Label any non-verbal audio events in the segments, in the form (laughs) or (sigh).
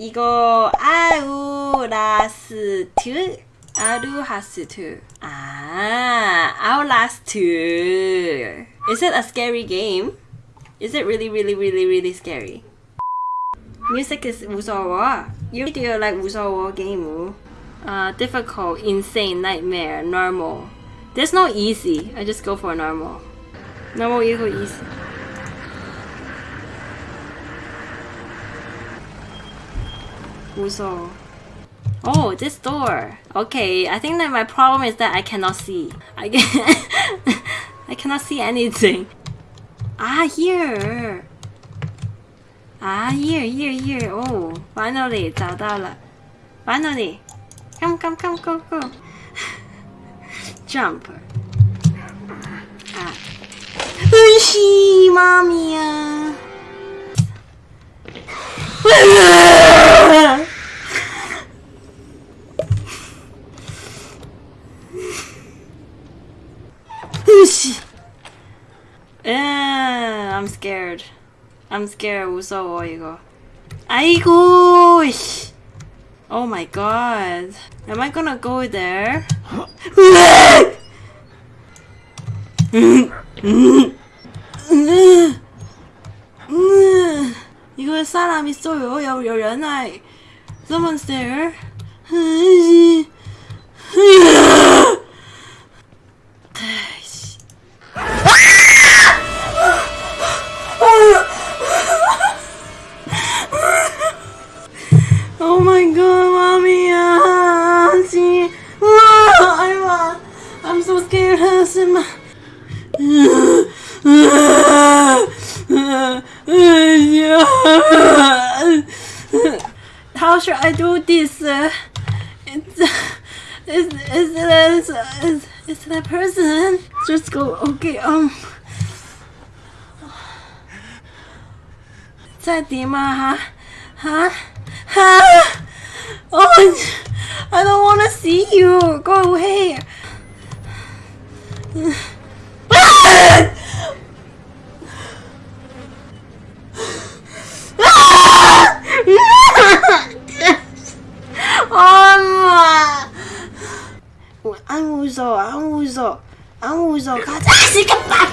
이거 아우라스트 아루하스트 아 아우라스트 Is it a scary game? Is it really really really really scary? Music is 무서워. You do like 무서워 game. Uh, difficult, insane, nightmare, normal. There's no easy. I just go for normal. Normal equal easy. Oh, this door. Okay, I think that my problem is that I cannot see. I, (laughs) I cannot see anything. Ah, here. Ah, here, here, here. Oh, finally, 找到了. Finally. Come, come, come, go, go. (laughs) Jump. Ah. Ushi, mommy. (laughs) Ah. I'm scared. I'm scared. 무서워 이거. 아이고 씨. Oh my god. Am I gonna go there? 이거 사람 있어요. 여, 여, 연아. Someone's there. is, is, is, is, is that person? Just go, okay, um. 在底吗？哈，哈，哈！Oh, I don't want to see you. Go away. user cards. Ah, c'est capable!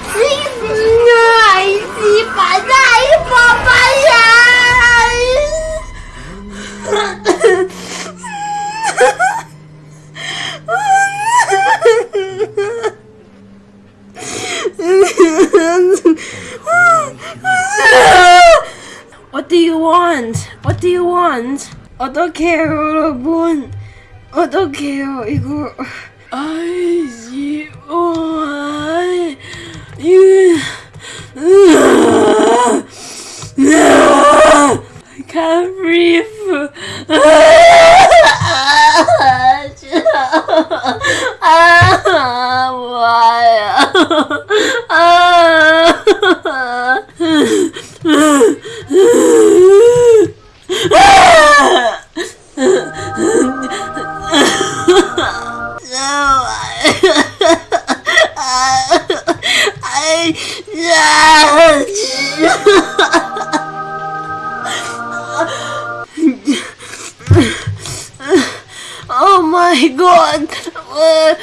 Nein, sie war nein, Papa, What do you want? What do you want? I don't care what I want. I don't care, Igor. Eyes. Oh, you. (sighs) I can't breathe. My god! (laughs) Uh,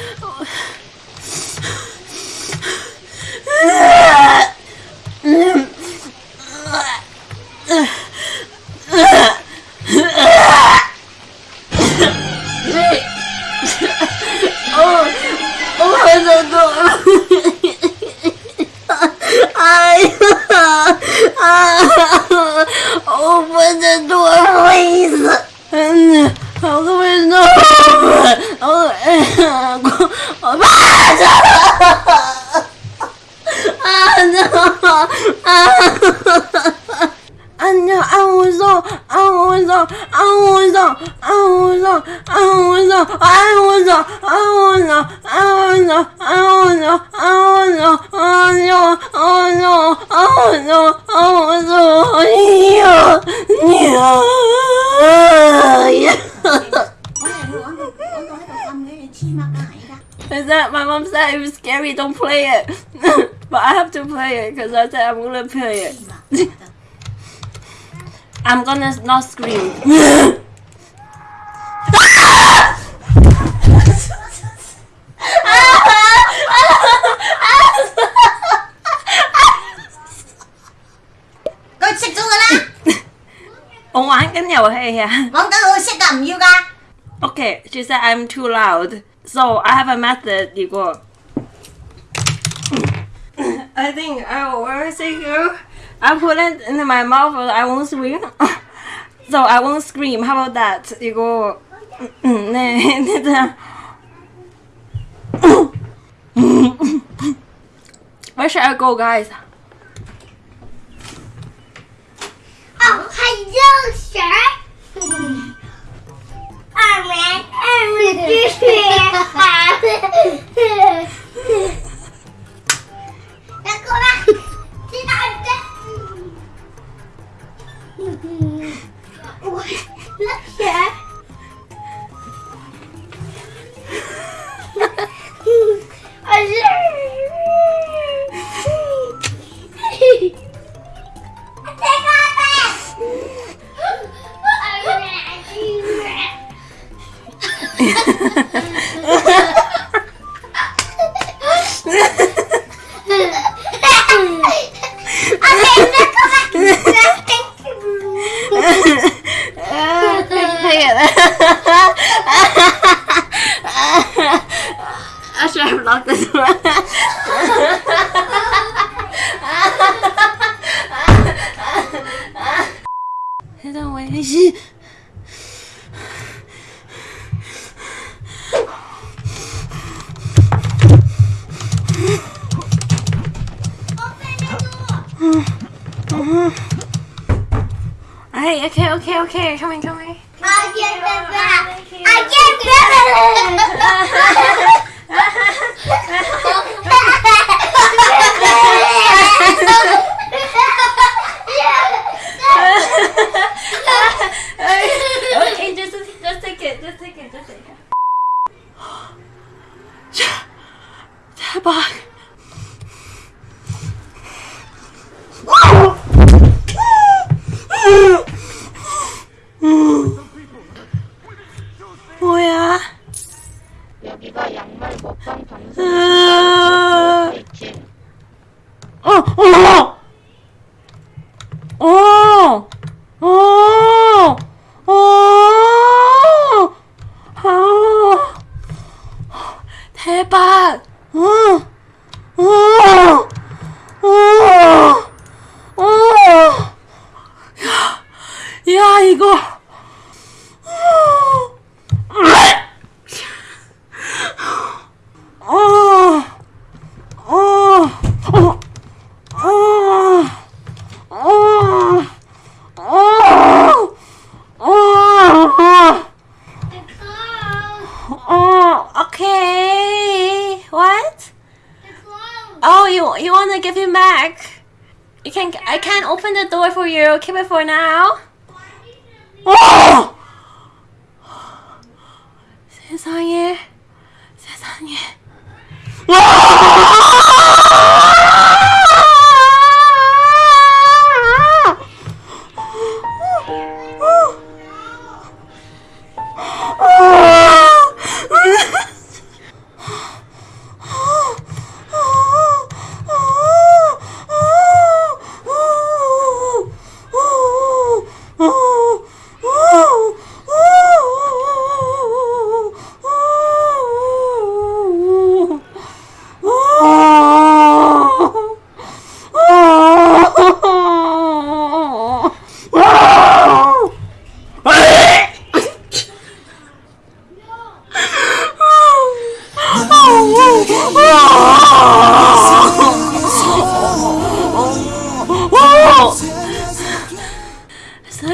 know, I don't know, I don't know, I don't know, I don't know, I don't know, I don't know, I don't know, I don't know, I don't know, I said, my mom said it was scary, don't play it. but I have to play it because I said I'm gonna play it. I'm gonna not scream. (laughs) Okay, she said I'm too loud. So I have a method. You go. I think I will where is it go? I put it in my mouth. I won't scream. (laughs) so I won't scream. How about that? You go. Where should I go, guys? Oh, hello, sir. I should have locked this one.这种微信。Hey, okay, okay, okay, come in, come in. I get the back. I get okay, (laughs) 해발 응 우와 우와 야, 야 이거 can I can't open the door for you. Keep it for now.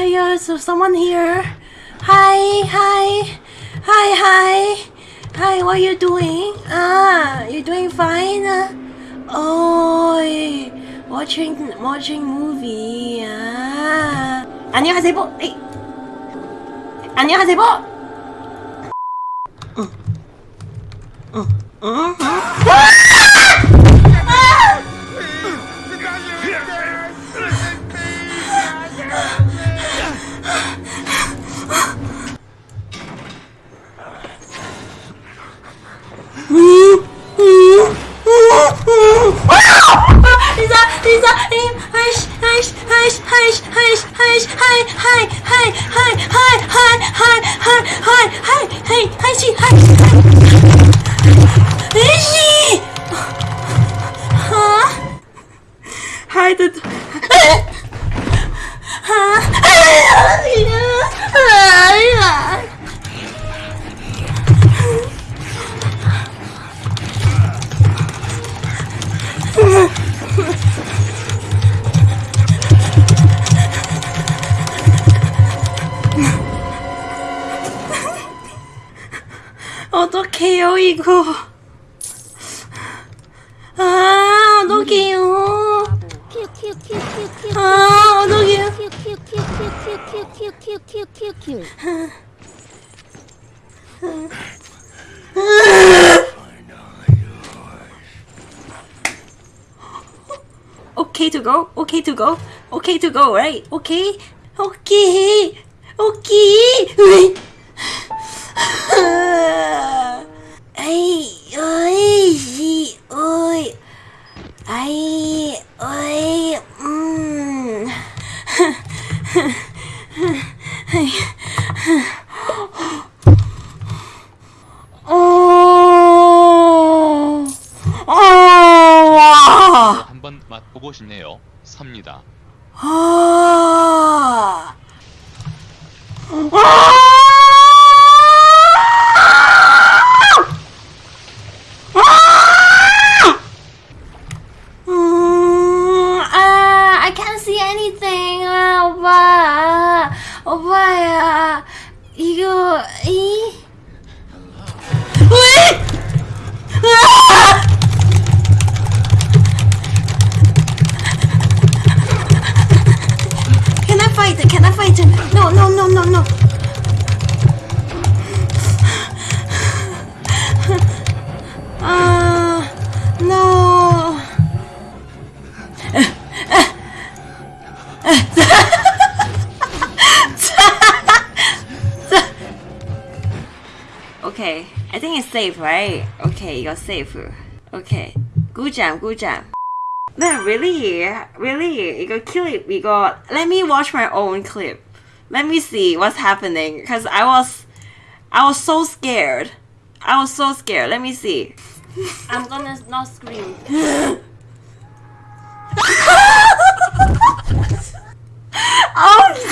So yeah, so someone here. Hi, hi, hi, hi, hi. What you doing? Ah, you doing fine? Oh, watching watching movie. Ah, 안녕하세요. 에이. 안녕하세요. 응. 응. 응. 응. 气！哎哎哎！啊！孩子。 어떡해요, 이거. 아, 어떡해요. 아, 어떡해요. Okay to go, okay to go, okay to go, right? Okay, okay, okay. 아이 어이 이 어이. 아이 어이 음. 어... 어... 한번 맛보고 싶네요. 삽니다. 아... anything. 아, 오빠. 오빠야. 이거, 이. 왜? 아! Can I fight it? Can I fight it? No, no, no, no, no. Uh, (sighs) safe, right? Okay, you're safe. Okay. Good job, good job. (laughs) No, really, really, you go kill it. We go. Let me watch my own clip. Let me see what's happening. Cause I was, I was so scared. I was so scared. Let me see. (laughs) I'm gonna not scream. (laughs) oh